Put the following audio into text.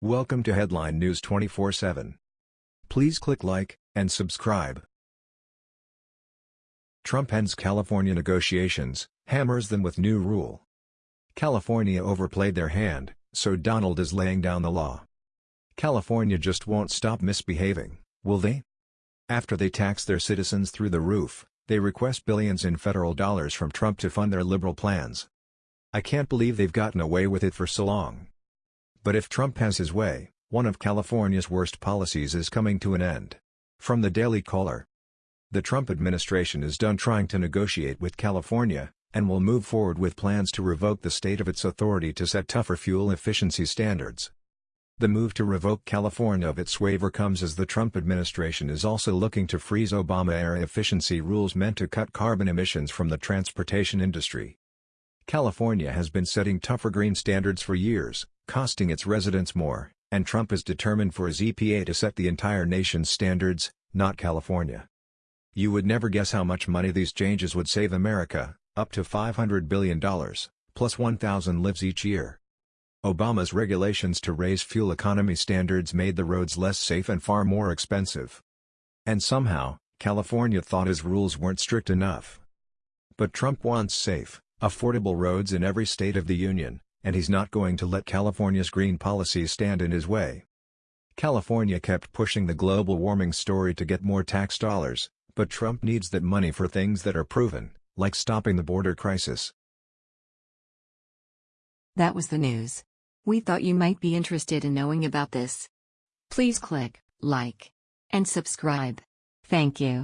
Welcome to Headline News 24/7. Please click like and subscribe. Trump ends California negotiations, hammers them with new rule. California overplayed their hand, so Donald is laying down the law. California just won't stop misbehaving, will they? After they tax their citizens through the roof, they request billions in federal dollars from Trump to fund their liberal plans. I can't believe they've gotten away with it for so long. But if Trump has his way, one of California's worst policies is coming to an end. From the Daily Caller. The Trump administration is done trying to negotiate with California, and will move forward with plans to revoke the state of its authority to set tougher fuel efficiency standards. The move to revoke California of its waiver comes as the Trump administration is also looking to freeze Obama-era efficiency rules meant to cut carbon emissions from the transportation industry. California has been setting tougher green standards for years, costing its residents more, and Trump is determined for his EPA to set the entire nation's standards, not California. You would never guess how much money these changes would save America, up to $500 billion, plus 1,000 lives each year. Obama's regulations to raise fuel economy standards made the roads less safe and far more expensive. And somehow, California thought his rules weren't strict enough. But Trump wants safe, affordable roads in every state of the union, and he's not going to let California's green policies stand in his way. California kept pushing the global warming story to get more tax dollars, but Trump needs that money for things that are proven, like stopping the border crisis. That was the news. We thought you might be interested in knowing about this. Please click like and subscribe. Thank you.